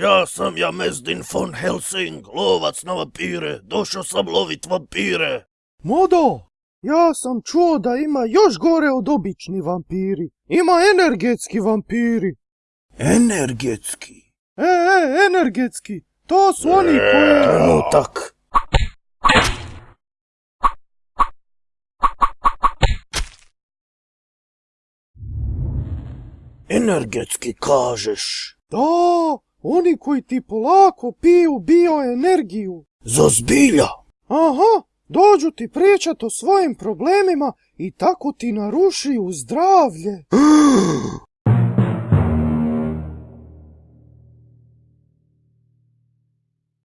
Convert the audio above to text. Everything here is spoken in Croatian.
Ja sam Jamezdin von Helsing, lovac na vampire. Došao sam lovit vampire. Modo, ja sam čuo da ima još gore od obični vampiri. Ima energetski vampiri. Energetski. E, e, energetski. To su oni koji... Trenutak. Energetski kažeš. Da, oni koji ti polako piju bioenergiju. Za zbilja. Aha, dođu ti pričat o svojim problemima i tako ti narušiju zdravlje.